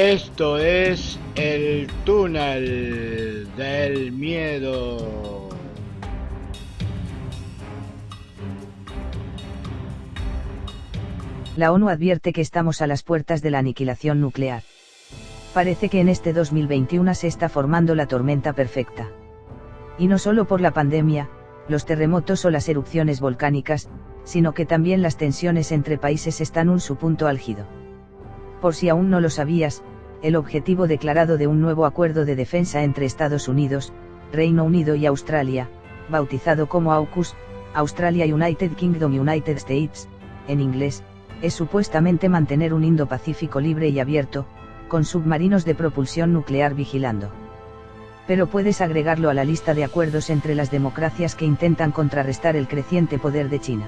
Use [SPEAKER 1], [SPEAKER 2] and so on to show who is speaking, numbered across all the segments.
[SPEAKER 1] Esto es el túnel del miedo.
[SPEAKER 2] La ONU advierte que estamos a las puertas de la aniquilación nuclear. Parece que en este 2021 se está formando la tormenta perfecta. Y no solo por la pandemia, los terremotos o las erupciones volcánicas, sino que también las tensiones entre países están en su punto álgido. Por si aún no lo sabías, el objetivo declarado de un nuevo acuerdo de defensa entre Estados Unidos, Reino Unido y Australia, bautizado como AUKUS, Australia United Kingdom United States, en inglés, es supuestamente mantener un Indo-Pacífico libre y abierto, con submarinos de propulsión nuclear vigilando. Pero puedes agregarlo a la lista de acuerdos entre las democracias que intentan contrarrestar el creciente poder de China.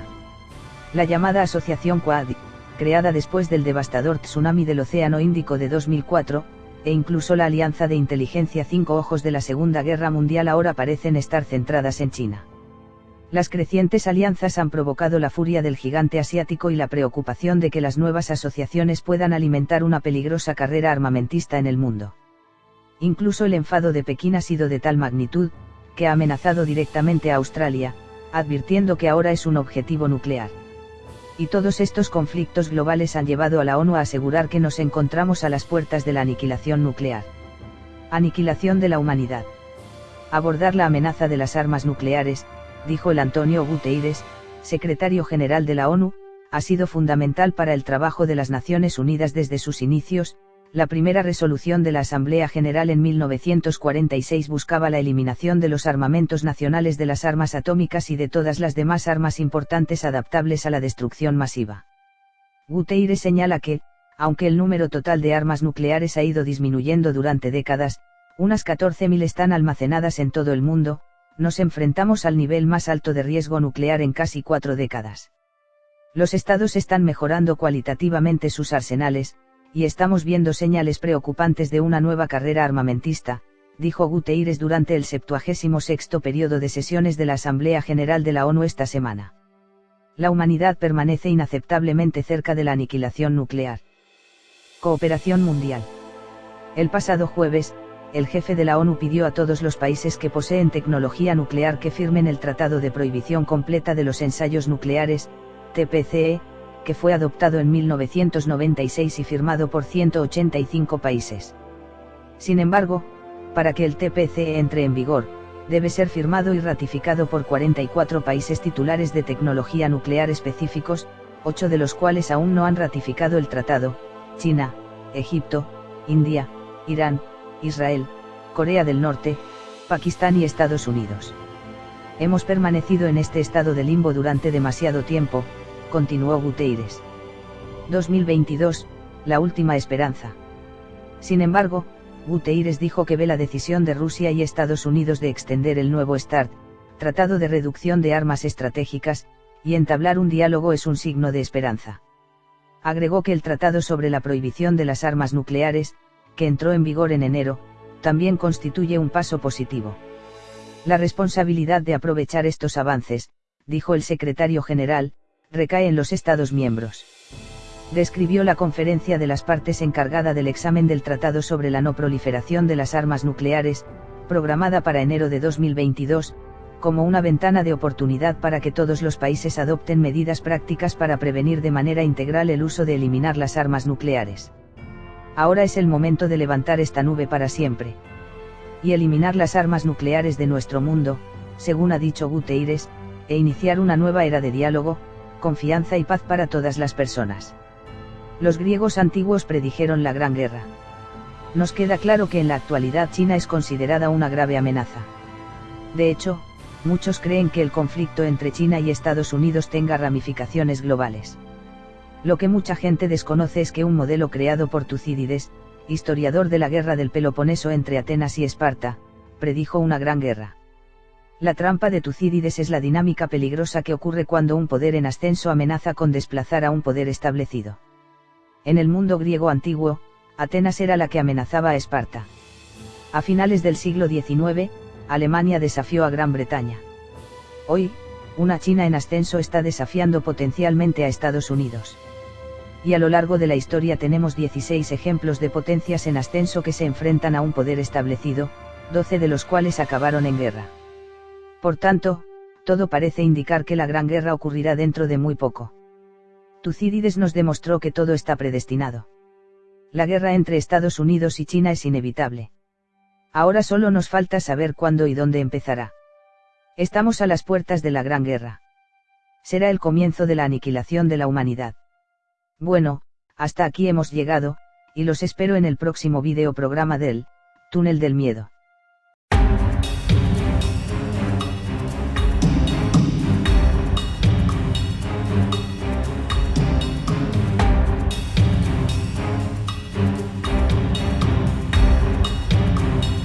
[SPEAKER 2] La llamada Asociación Quad, creada después del devastador tsunami del Océano Índico de 2004, e incluso la Alianza de Inteligencia Cinco Ojos de la Segunda Guerra Mundial ahora parecen estar centradas en China. Las crecientes alianzas han provocado la furia del gigante asiático y la preocupación de que las nuevas asociaciones puedan alimentar una peligrosa carrera armamentista en el mundo. Incluso el enfado de Pekín ha sido de tal magnitud, que ha amenazado directamente a Australia, advirtiendo que ahora es un objetivo nuclear. Y todos estos conflictos globales han llevado a la ONU a asegurar que nos encontramos a las puertas de la aniquilación nuclear. Aniquilación de la humanidad. Abordar la amenaza de las armas nucleares, dijo el Antonio Guterres, secretario general de la ONU, ha sido fundamental para el trabajo de las Naciones Unidas desde sus inicios, la primera resolución de la Asamblea General en 1946 buscaba la eliminación de los armamentos nacionales de las armas atómicas y de todas las demás armas importantes adaptables a la destrucción masiva. Guterres señala que, aunque el número total de armas nucleares ha ido disminuyendo durante décadas, unas 14.000 están almacenadas en todo el mundo, nos enfrentamos al nivel más alto de riesgo nuclear en casi cuatro décadas. Los estados están mejorando cualitativamente sus arsenales, y estamos viendo señales preocupantes de una nueva carrera armamentista, dijo Guterres durante el 76 periodo de sesiones de la Asamblea General de la ONU esta semana. La humanidad permanece inaceptablemente cerca de la aniquilación nuclear. Cooperación mundial. El pasado jueves, el jefe de la ONU pidió a todos los países que poseen tecnología nuclear que firmen el Tratado de Prohibición Completa de los Ensayos Nucleares, TPCE, que fue adoptado en 1996 y firmado por 185 países. Sin embargo, para que el TPCE entre en vigor, debe ser firmado y ratificado por 44 países titulares de tecnología nuclear específicos, ocho de los cuales aún no han ratificado el tratado, China, Egipto, India, Irán, Israel, Corea del Norte, Pakistán y Estados Unidos. Hemos permanecido en este estado de limbo durante demasiado tiempo, continuó Guterres. 2022, la última esperanza. Sin embargo, Guterres dijo que ve la decisión de Rusia y Estados Unidos de extender el nuevo START, Tratado de Reducción de Armas Estratégicas, y entablar un diálogo es un signo de esperanza. Agregó que el Tratado sobre la Prohibición de las Armas Nucleares, que entró en vigor en enero, también constituye un paso positivo. La responsabilidad de aprovechar estos avances, dijo el secretario general, recae en los Estados miembros. Describió la conferencia de las partes encargada del examen del Tratado sobre la no proliferación de las armas nucleares, programada para enero de 2022, como una ventana de oportunidad para que todos los países adopten medidas prácticas para prevenir de manera integral el uso de eliminar las armas nucleares. Ahora es el momento de levantar esta nube para siempre. Y eliminar las armas nucleares de nuestro mundo, según ha dicho Guterres, e iniciar una nueva era de diálogo, confianza y paz para todas las personas. Los griegos antiguos predijeron la Gran Guerra. Nos queda claro que en la actualidad China es considerada una grave amenaza. De hecho, muchos creen que el conflicto entre China y Estados Unidos tenga ramificaciones globales. Lo que mucha gente desconoce es que un modelo creado por Tucídides, historiador de la guerra del Peloponeso entre Atenas y Esparta, predijo una gran guerra. La trampa de Tucídides es la dinámica peligrosa que ocurre cuando un poder en ascenso amenaza con desplazar a un poder establecido. En el mundo griego antiguo, Atenas era la que amenazaba a Esparta. A finales del siglo XIX, Alemania desafió a Gran Bretaña. Hoy, una China en ascenso está desafiando potencialmente a Estados Unidos. y a lo largo de la historia tenemos 16 ejemplos de potencias en ascenso que se enfrentan a un poder establecido, 12 de los cuales acabaron en guerra. Por tanto, todo parece indicar que la Gran Guerra ocurrirá dentro de muy poco. Tucídides nos demostró que todo está predestinado. La guerra entre Estados Unidos y China es inevitable. Ahora solo nos falta saber cuándo y dónde empezará. Estamos a las puertas de la Gran Guerra. Será el comienzo de la aniquilación de la humanidad. Bueno, hasta aquí hemos llegado, y los espero en el próximo video programa del, Túnel del Miedo.